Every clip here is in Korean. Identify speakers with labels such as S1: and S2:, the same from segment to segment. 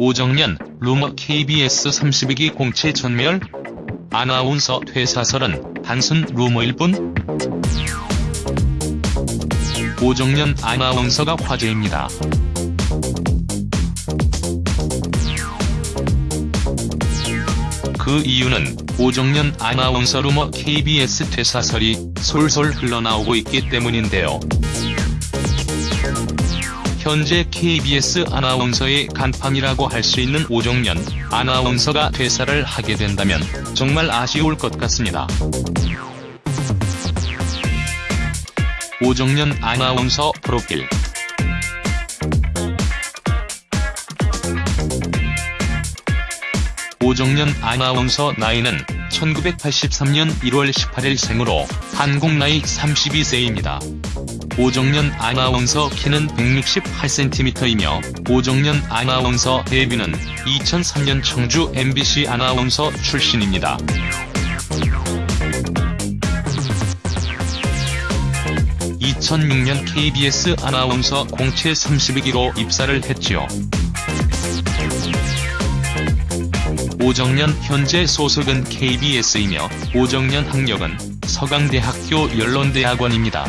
S1: 오정연, 루머 KBS 32기 공채 전멸? 아나운서 퇴사설은 단순 루머일 뿐? 오정연 아나운서가 화제입니다. 그 이유는 오정연 아나운서 루머 KBS 퇴사설이 솔솔 흘러나오고 있기 때문인데요. 현재 KBS 아나운서의 간판이라고 할 수 있는 오정연 아나운서가 퇴사를 하게 된다면 정말 아쉬울 것 같습니다. 오정연 아나운서 프로필 오정연 아나운서 나이는 1983년 1월 18일 생으로 한국 나이 32세입니다. 오정연 아나운서 키는 168cm이며 오정연 아나운서 데뷔는 2003년 청주 MBC 아나운서 출신입니다. 2006년 KBS 아나운서 공채 32기로 입사를 했지요. 오정연 현재 소속은 KBS이며 오정연 학력은 서강대학교 연론대학원입니다.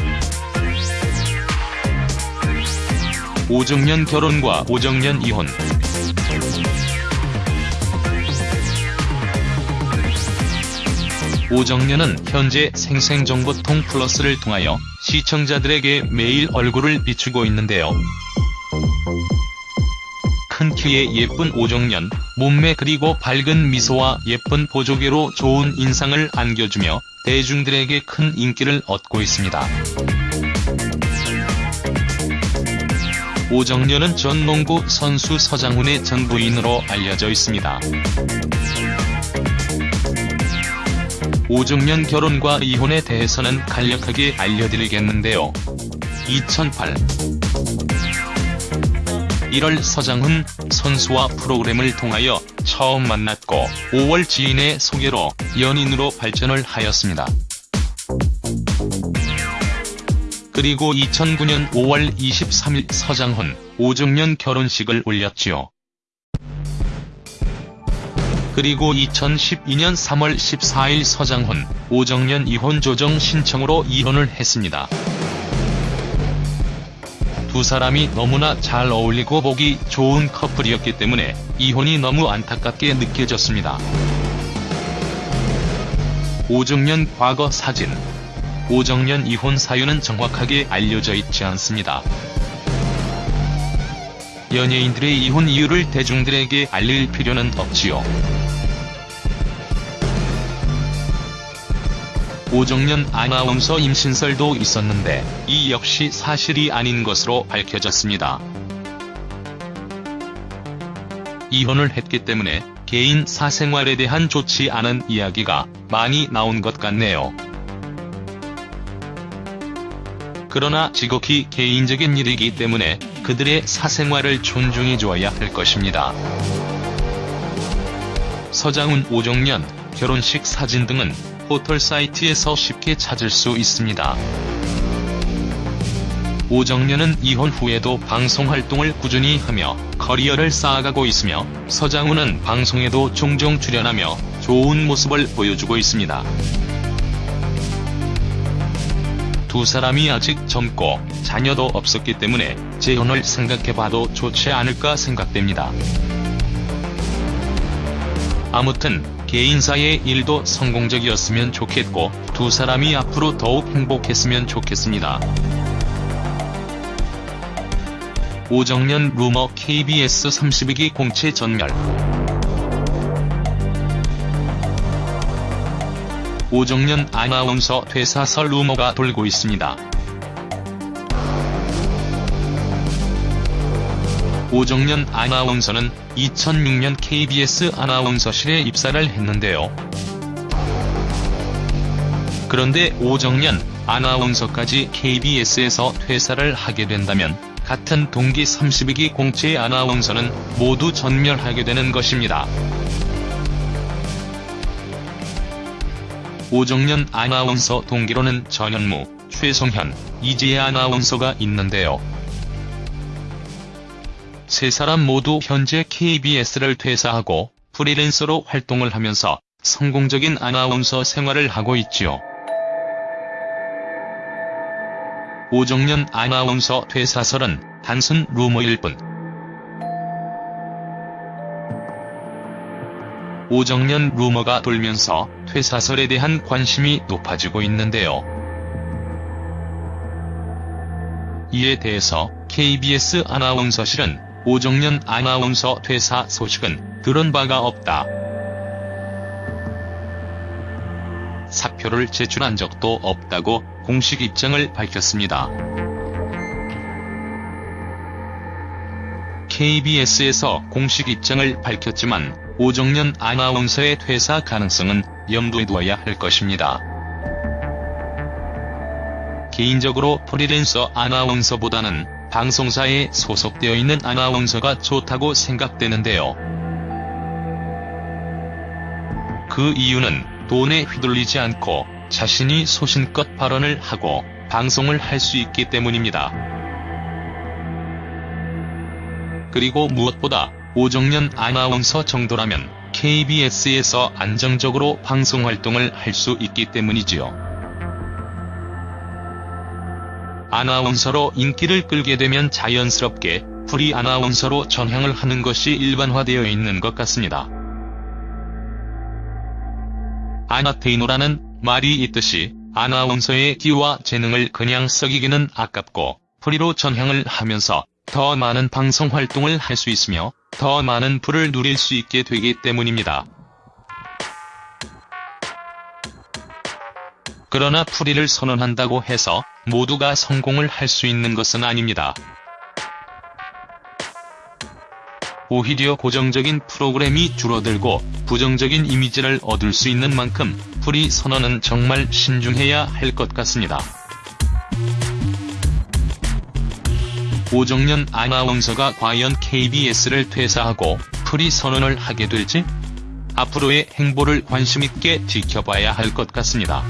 S1: 오정연 결혼과 오정연 이혼 오정연은 현재 생생정보통 플러스를 통하여 시청자들에게 매일 얼굴을 비추고 있는데요. 큰 키에 예쁜 오정연, 몸매 그리고 밝은 미소와 예쁜 보조개로 좋은 인상을 안겨주며 대중들에게 큰 인기를 얻고 있습니다. 오정연은 전 농구 선수 서장훈의 전 부인으로 알려져 있습니다. 오정연 결혼과 이혼에 대해서는 간략하게 알려드리겠는데요. 2008 1월 서장훈 선수와 프로그램을 통하여 처음 만났고 5월 지인의 소개로 연인으로 발전을 하였습니다. 그리고 2009년 5월 23일 서장훈, 오정연 결혼식을 올렸지요. 그리고 2012년 3월 14일 서장훈, 오정연 이혼 조정 신청으로 이혼을 했습니다. 두 사람이 너무나 잘 어울리고 보기 좋은 커플이었기 때문에 이혼이 너무 안타깝게 느껴졌습니다. 오정연 과거 사진 오정연 이혼 사유는 정확하게 알려져 있지 않습니다. 연예인들의 이혼 이유를 대중들에게 알릴 필요는 없지요. 오정연 아나운서 임신설도 있었는데 이 역시 사실이 아닌 것으로 밝혀졌습니다. 이혼을 했기 때문에 개인 사생활에 대한 좋지 않은 이야기가 많이 나온 것 같네요. 그러나 지극히 개인적인 일이기 때문에 그들의 사생활을 존중해줘야 할 것입니다. 서장훈 오정연 결혼식 사진 등은 포털 사이트에서 쉽게 찾을 수 있습니다. 오정연은 이혼 후에도 방송 활동을 꾸준히 하며 커리어를 쌓아가고 있으며 서장훈은 방송에도 종종 출연하며 좋은 모습을 보여주고 있습니다. 두 사람이 아직 젊고 자녀도 없었기 때문에 재혼을 생각해봐도 좋지 않을까 생각됩니다. 아무튼 개인사의 일도 성공적이었으면 좋겠고 두 사람이 앞으로 더욱 행복했으면 좋겠습니다. 오정연 루머 KBS 32기 공채 전멸 오정연 아나운서 퇴사설 루머가 돌고 있습니다. 오정연 아나운서는 2006년 KBS 아나운서실에 입사를 했는데요. 그런데 오정연 아나운서까지 KBS에서 퇴사를 하게 된다면 같은 동기 32기 공채 아나운서는 모두 전멸하게 되는 것입니다. 오정연 아나운서 동기로는 전현무, 최성현, 이지혜 아나운서가 있는데요. 세 사람 모두 현재 KBS를 퇴사하고 프리랜서로 활동을 하면서 성공적인 아나운서 생활을 하고 있지요. 오정연 아나운서 퇴사설은 단순 루머일 뿐. 오정연 루머가 돌면서 퇴사설에 대한 관심이 높아지고 있는데요. 이에 대해서 KBS 아나운서실은 오정연 아나운서 퇴사 소식은 들은 바가 없다. 사표를 제출한 적도 없다고 공식 입장을 밝혔습니다. KBS에서 공식 입장을 밝혔지만 오정연 아나운서의 퇴사 가능성은 염두에 두어야 할 것입니다. 개인적으로 프리랜서 아나운서보다는 방송사에 소속되어 있는 아나운서가 좋다고 생각되는데요. 그 이유는 돈에 휘둘리지 않고 자신이 소신껏 발언을 하고 방송을 할 수 있기 때문입니다. 그리고 무엇보다 오정연 아나운서 정도라면 KBS에서 안정적으로 방송 활동을 할 수 있기 때문이지요. 아나운서로 인기를 끌게 되면 자연스럽게 프리 아나운서로 전향을 하는 것이 일반화되어 있는 것 같습니다. 아나테이너라는 말이 있듯이 아나운서의 끼와 재능을 그냥 썩이기는 아깝고 프리로 전향을 하면서 더 많은 방송 활동을 할 수 있으며 더 많은 부를 누릴 수 있게 되기 때문입니다. 그러나 프리를 선언한다고 해서 모두가 성공을 할 수 있는 것은 아닙니다. 오히려 고정적인 프로그램이 줄어들고 부정적인 이미지를 얻을 수 있는 만큼 프리 선언은 정말 신중해야 할 것 같습니다. 오정연 아나운서가 과연 KBS를 퇴사하고 프리 선언을 하게 될지? 앞으로의 행보를 관심있게 지켜봐야 할 것 같습니다.